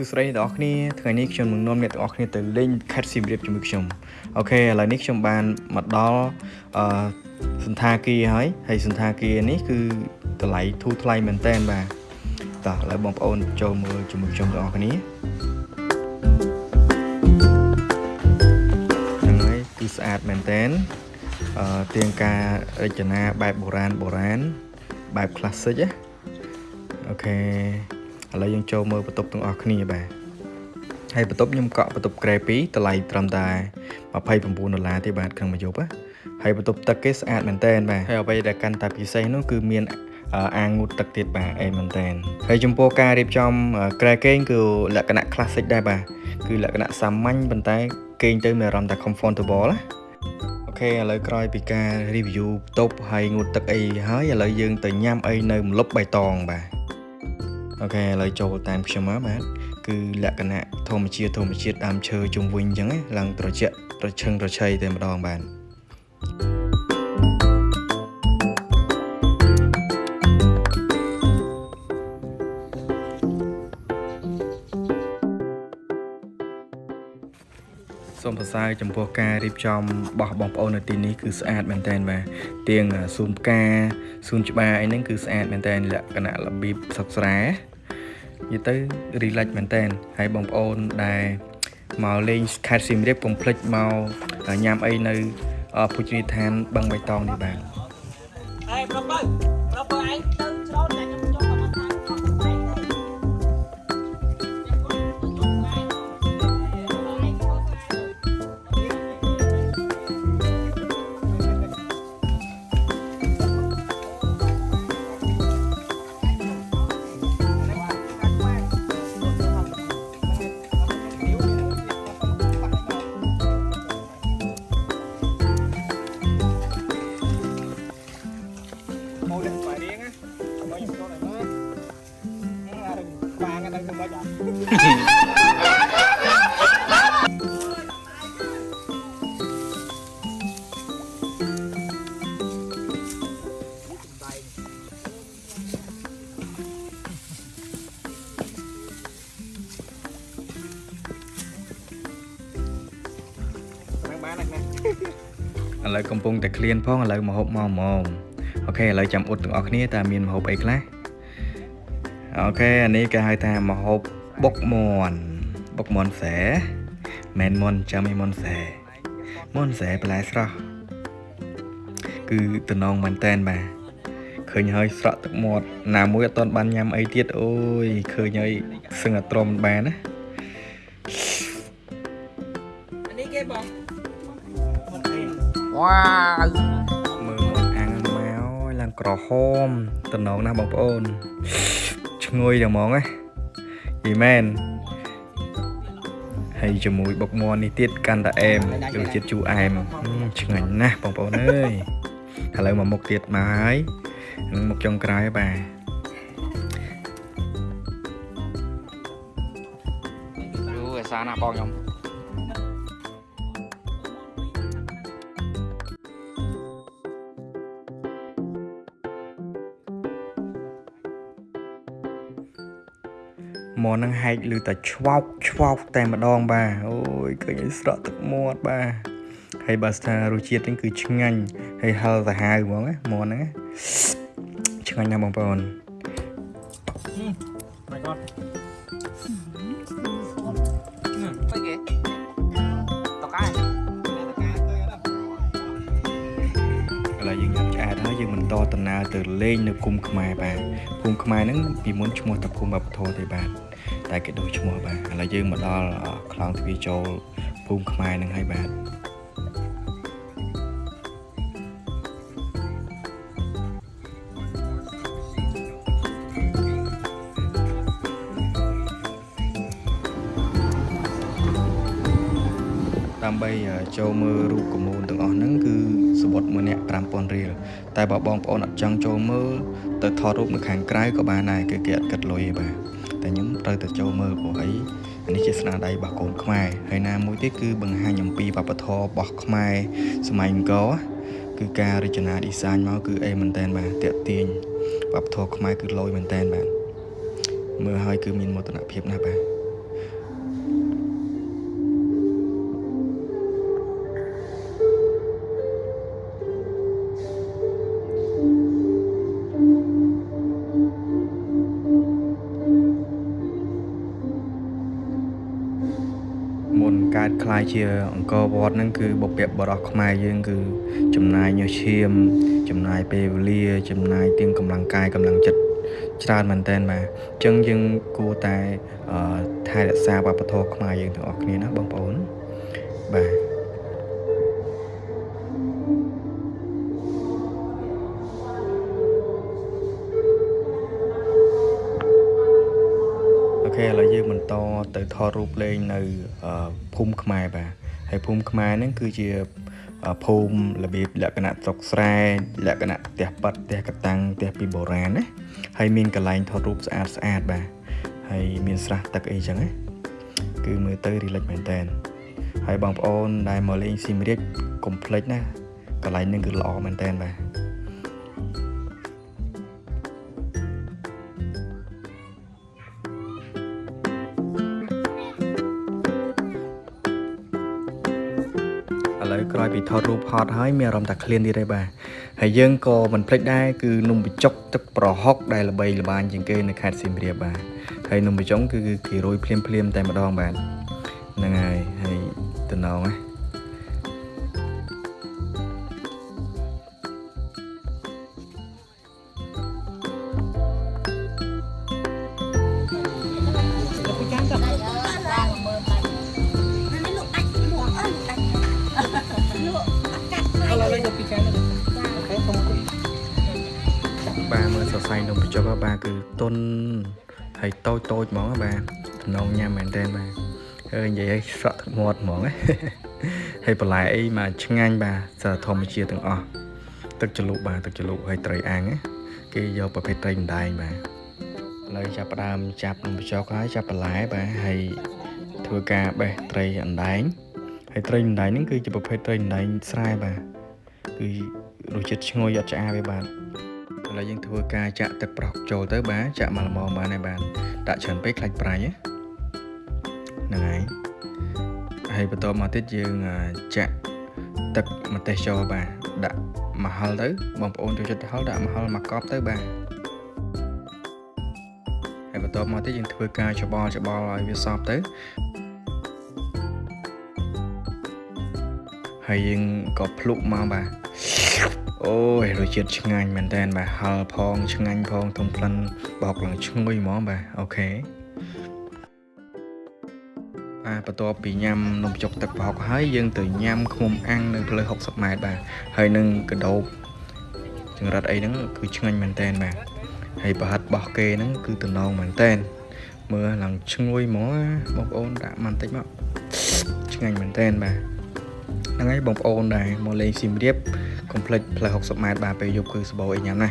សួស្តីអ្នកនរគ្នាថ្ងៃនេះខ្ញុំនឹងនាំអ្នកទាំងអស់គ្នាទៅលេងខេត្តសៀមរាបជាមួយខ្ញុំអូខេឥឡូវនេះខ្ញុំបានមកដល់អឺសន្តាគារហើយហើយសន្តាគារនេះគឺតម្លៃធូរថ្លៃមែនតើបាទតោះឥឡូវបងប្អូនចូលមើលជាមួយខ្ញុំទាំងអស់គ្នាហ្នឹងហើយគឺស្អាតមែនតើអឺទៀងការរចនាបែបបុរាណបុរាណបែប classic ណាអូខេ ឥឡូវយើងចូលមើលបន្ទប់ទាំងអស់គ្នាបាទហើយបន្ទប់ខ្ញុំកក់បន្ទប់ក្រែ2តម្លៃត្រឹមតែ29ដុល្លារទេបាទក្នុងមួយយប់ណាហើយបន្ទប់ទឹកគេស្អាតមែនតើបាទហើយអ្វីដែលកាន់តែពិសេសនោះគឺមានអាងងូតទឹកទៀតបាទអេមែនតើហើយចំពោះការរៀបចំក្រែគេងគឺលក្ខណៈ classic ដែរបាទគឺលក្ខណៈសាមញ្ញប៉ុន្តែគេងទៅមានអារម្មណ៍ថា comfortable ណាអូខេឥឡូវក្រោយពីការ review បន្ទប់ហើយងូតទឹកអីហើយឥឡូវយើងទៅញ៉ាំអីនៅម្លប់បៃតងបាទ អូខេឥឡូវចូលតាមខ្ញុំមកបាទគឺលក្ខណៈធម្មជាតិធម្មជាតិដើមឈើជុំវិញអញ្ចឹងឡើងត្រជាក់ត្រឈឹងត្រឆៃតែម្ដងបាទ សូមសរសើរចំពោះការរៀបចំរបស់បងប្អូននៅទីនេះគឺស្អាតមែនតើបាទទៀងសួនផ្កាសួនច្បារអីហ្នឹងគឺស្អាតមែនតើលក្ខណៈរបៀបសុខស្រែនិយាយទៅ relax មែនតើហើយបងប្អូនដែលមកលេងខេត្តសៀមរាបកុំភ្លេចមកញ៉ាំអីនៅភោជនីយដ្ឋានបឹងបៃតងនេះបាទអេប្រាប់បើប្រាប់ ឥឡូវកំពុងតែឃ្លានផងឥឡូវមកហូបមកម៉ងអូខេឥឡូវចាំអ៊ុតទាំងអស់គ្នាតើមានមហូបអីខ្លះអូខេអានេះគេហៅថាមហូបបុកមន់បុកមន់ខ្សែមែនមន់ចាំឯមន់ខ្សែមន់ខ្សែបន្លែស្រស់គឺតំណងមែនតែនបាទឃើញហើយស្រក់ទឹកមាត់ណាមួយអត់ទាន់បានញ៉ាំអីទៀតអូយឃើញហើយសឹងតែទ្រាំបានណា វ៉ាវមើលមកអាំងមកឡើងក្រហមតំណងណាស់បងប្អូនឈ្ងុយតែហ្មងណាយីមែនហើយជាមួយបុកមាន់នេះទៀតកាន់តែអែមរសជាតិជូរអែមឆ្ងាញ់ណាស់បងប្អូនអើយឥឡូវមកមុខទៀតមកហើយនឹងមុខចុងក្រោយបាទអូឯសាណាបងខ្ញុំ មកនឹងហែកឬតែឆ្វោកឆ្វោកតែម្ដងបាទអូយឃើញឲ្យស្រក់ទឹកមាត់បាទហើយបើស្ថារសជាតិនេះគឺឆ្ងាញ់ហើយហឹរសាហាវហ្មងណាមកហ្នឹងឆ្ងាញ់ណាស់បងប្អូន My God. អី បន្តដំណើរទៅលេងនៅភូមិខ្មែរបាទភូមិខ្មែរហ្នឹងពីមុនឈ្មោះតែភូមិវប្បធម៌ទេបាទតែគេដូរឈ្មោះបាទឥឡូវយើងមកដល់ខ្លោងទ្វារចូលភូមិខ្មែរហ្នឹងហើយបាទ ដើម្បីចូលមើលរូបកមូនទាំងអស់ហ្នឹងគឺសវត្តមួយនាក់5000រៀលតែបើបងប្អូនអត់ចង់ចូលមើលទៅថតរូបនៅខាងក្រៅក៏បានដែរគឺគេអត់គិតលុយទេបាទតែខ្ញុំត្រូវតែចូលមើលព្រោះអីអានេះជាស្នាដៃរបស់កូនខ្មែរហើយណាមួយទៀតគឺបង្ហាញអំពីវប្បធម៌របស់ខ្មែរសម័យអង្គរគឺការរចនា design មកគឺអីមែនតែនបាទតាក់ទាញវប្បធម៌ខ្មែរគឺលយមែនតែនបាទមើលហើយគឺមានមោទនភាពណាស់បាទ ล้ายជាអង្គរវត្តហ្នឹងគឺបុព្វបុរសខ្មែរយើងគឺចំណាយញើសឈាម ចំណាយពេលវេលា ចំណាយទាំងកម្លាំងកាយកម្លាំងចិត្តច្រើនមែនតើបាទអញ្ចឹងយើងគួរតែអឺថែរក្សាវប្បធម៌ខ្មែរយើងទាំងអស់គ្នាណាបងប្អូនបាទ អូខេឥឡូវយើងបន្តទៅថតរូបលេងនៅអឺភូមិខ្មែរបាទហើយភូមិខ្មែរហ្នឹងគឺជាអឺភូមិរបៀបលក្ខណៈស្រុកស្រែលក្ខណៈផ្ទះប៉ាត់ផ្ទះកតាំងផ្ទះពីបុរាណណាហើយមានកន្លែងថតរូបស្អាតស្អាតបាទហើយមានស្រះទឹកអីចឹងណាគឺមើលទៅរីឡិចមែនតើហើយបងប្អូនដែលមកលេងស៊ីមរៀបកុំភ្លេចណាកន្លែងហ្នឹងគឺល្អមែនតើបាទ ពីថតរូបហត់ហើយមានអារម្មណ៍ថាឃ្លានទៀតហើយបាទហើយយើងក៏មិនភ្លេចដែរគឺនំបញ្ចុកទឹកប្រហុកដែលល្បីល្បាញជាងគេនៅខេត្តសៀមរាបបាទហើយនំបញ្ចុកគឺគឺគេរោយភ្លាមភ្លាមៗតែម្ដងបាទហ្នឹងហើយហើយតំណងណា សរសៃនំបញ្ចុកហ៎បាទគឺទុនហើយតូចតូចហ្មងហ៎បាទតំណងញ៉ាំមែនតើបាទហើយនិយាយឲ្យស្រក់ទឹកមាត់ហ្មងណាហើយបន្លែអីមកឆ្ងាញ់បាទសារធម្មជាតិទាំងអស់ទឹកជ្រលក់បាទទឹកជ្រលក់ហើយត្រីអាំងណាគេយកប្រភេទត្រីម្ដែងបាទឥឡូវចាប់ផ្ដើមចាប់នំបញ្ចុកហើយចាប់បន្លែបាទហើយធ្វើការបេះត្រីអណ្ដែងហើយត្រីអណ្ដែងហ្នឹងគឺជាប្រភេទត្រីអណ្ដែងស្រែបាទគឺរសជាតិឈ្ងុយអត់ឆ្អាបទេបាទ ឥឡូវយើងធ្វើការចាក់ទឹកប្រហុកចូលទៅបាទចាក់មកល្មមបានហើយបាទដាក់ច្រើនពេកខ្លាច់ប្រៃណាហ្នឹងហើយហើយបន្តមកទៀតយើងអឺចាក់ទឹកម្ទេសចូលបាទដាក់ម្ហិលទៅបងប្អូនចូលចិត្តហឹលដាក់ម្ហិលមួយកប់ទៅបាទហើយបន្តមកទៀតយើងធ្វើការច្បល់ច្បល់ឲ្យវាសព្វទៅហើយយើងក៏ភ្លុកមកបាទ អូយរសជាតិឆ្ងាញ់មែនតើបាទហឹលផងឆ្ងាញ់ផងធំផ្លិនបោកឡើងឈ្ងុយហ្មងបាទអូខេបាទបន្ទាប់ពីញ៉ាំនំចុកទឹកប្រហុកហើយយើងទៅញ៉ាំឃ្មុំអាំងនៅផ្លូវ60ម៉ែត្របាទហើយនឹងកដោបចង្រិតអីហ្នឹងគឺឆ្ងាញ់មែនតើបាទហើយប្រហិតរបស់គេហ្នឹងគឺតំណងមែនតើមើលឡើងឈ្ងុយហ្មងណាបងប្អូនដាក់មកបន្តិចមកឆ្ងាញ់មែនតើបាទហ្នឹងហើយបងប្អូនដែរមកលេងសៀមរាប កុំភ្លេចផ្លូវ60ម៉ែត្របាទពេលយប់គឺសបោអីញ៉ាំណា